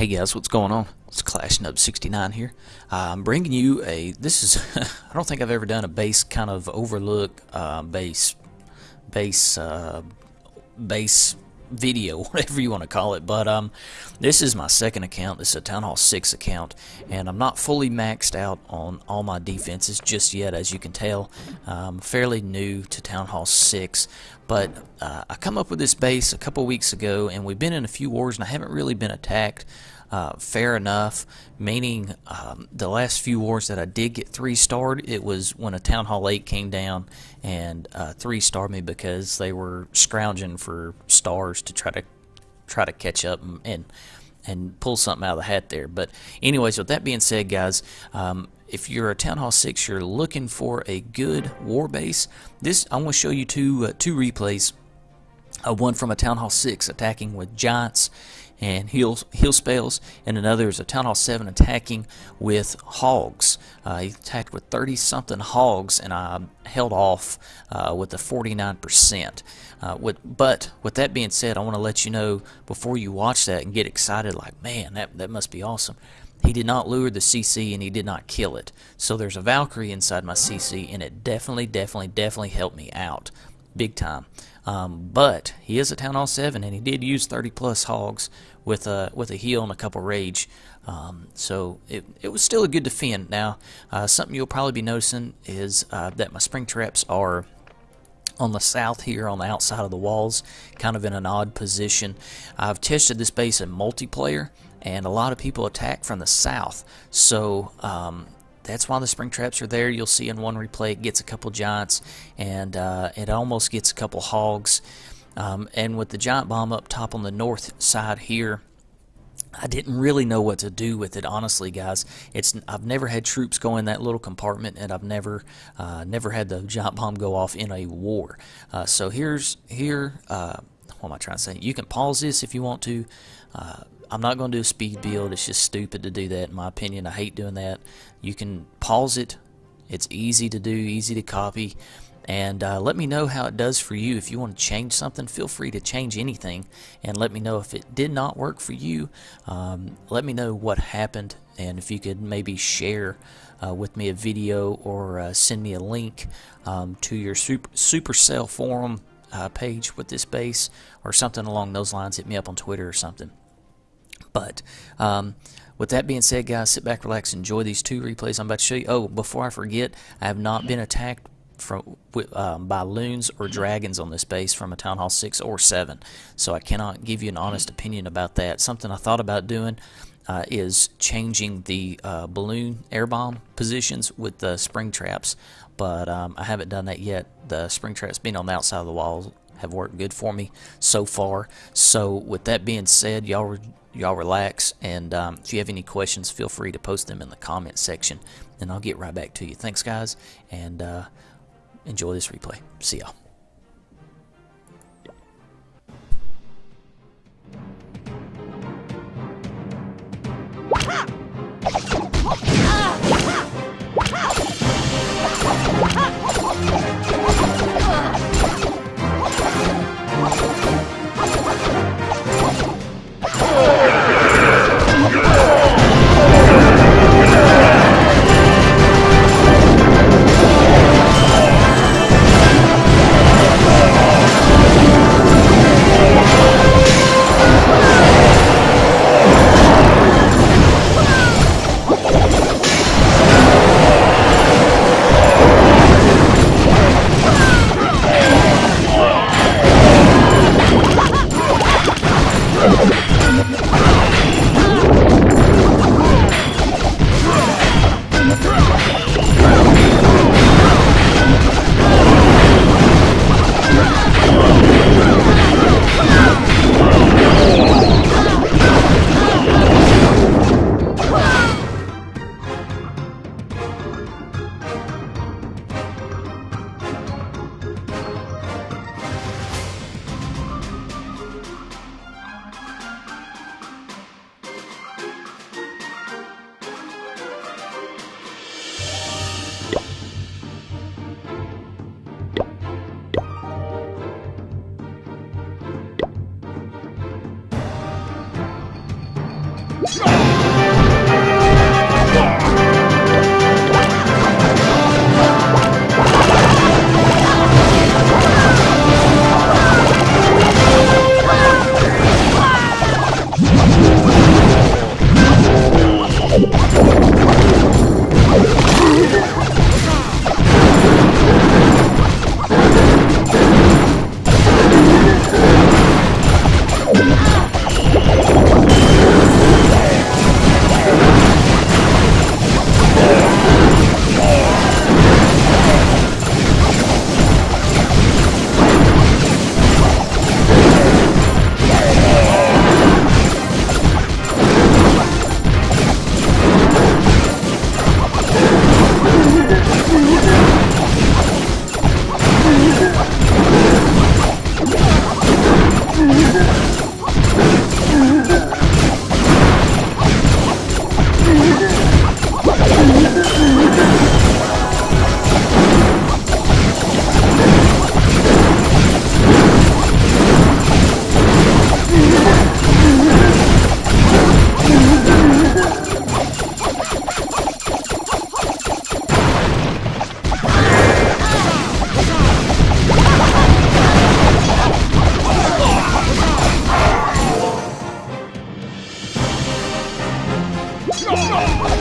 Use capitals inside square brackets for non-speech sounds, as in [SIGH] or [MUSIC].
Hey guys, what's going on? It's Clash Nub 69 here. Uh, I'm bringing you a. This is. [LAUGHS] I don't think I've ever done a base kind of overlook uh, base, base, uh, base video, [LAUGHS] whatever you want to call it. But um, this is my second account. This is a Town Hall 6 account, and I'm not fully maxed out on all my defenses just yet, as you can tell. I'm fairly new to Town Hall 6, but uh, I come up with this base a couple weeks ago, and we've been in a few wars, and I haven't really been attacked. Uh, fair enough, meaning um, the last few wars that I did get three starred, it was when a Town Hall 8 came down and uh, three starred me because they were scrounging for stars to try to try to catch up and, and, and pull something out of the hat there. But anyways, with that being said, guys, um, if you're a Town Hall 6, you're looking for a good war base, this I want to show you two uh, two replays. Uh, one from a Town Hall 6 attacking with giants and heal, heal spells, and another is a Town Hall 7 attacking with hogs. Uh, he attacked with 30 something hogs, and I held off uh, with a 49%. Uh, with, but with that being said, I want to let you know before you watch that and get excited, like, man, that, that must be awesome. He did not lure the CC and he did not kill it. So there's a Valkyrie inside my CC, and it definitely, definitely, definitely helped me out big time. Um, but he is a Town Hall 7, and he did use 30 plus hogs with a with a heal and a couple rage. Um, so it, it was still a good defend. Now, uh, something you'll probably be noticing is uh, that my spring traps are on the south here on the outside of the walls, kind of in an odd position. I've tested this base in multiplayer, and a lot of people attack from the south. So um, that's why the spring traps are there. You'll see in one replay it gets a couple giants and uh, it almost gets a couple hogs. Um, and with the giant bomb up top on the north side here, I didn't really know what to do with it, honestly, guys. It's I've never had troops go in that little compartment, and I've never uh, never had the giant bomb go off in a war. Uh, so here's here. Uh, what am I trying to say? You can pause this if you want to. I'm not going to do a speed build. It's just stupid to do that, in my opinion. I hate doing that. You can pause it. It's easy to do, easy to copy. And uh, let me know how it does for you. If you want to change something, feel free to change anything. And let me know if it did not work for you. Um, let me know what happened. And if you could maybe share uh, with me a video or uh, send me a link um, to your super, Supercell forum uh, page with this base or something along those lines. Hit me up on Twitter or something. But um, with that being said, guys, sit back, relax, enjoy these two replays I'm about to show you. Oh, before I forget, I have not been attacked from um, by loons or dragons on this base from a Town Hall 6 or 7. So I cannot give you an honest opinion about that. Something I thought about doing uh, is changing the uh, balloon air bomb positions with the spring traps, but um, I haven't done that yet. The spring traps being on the outside of the walls have worked good for me so far. So with that being said, y'all y'all relax and um, if you have any questions feel free to post them in the comment section and I'll get right back to you. Thanks guys and uh, enjoy this replay. See y'all. Ah! 住 [LAUGHS] 手